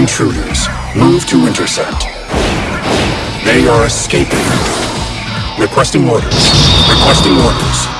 Intruders. Move to intercept. They are escaping. Requesting orders. Requesting orders.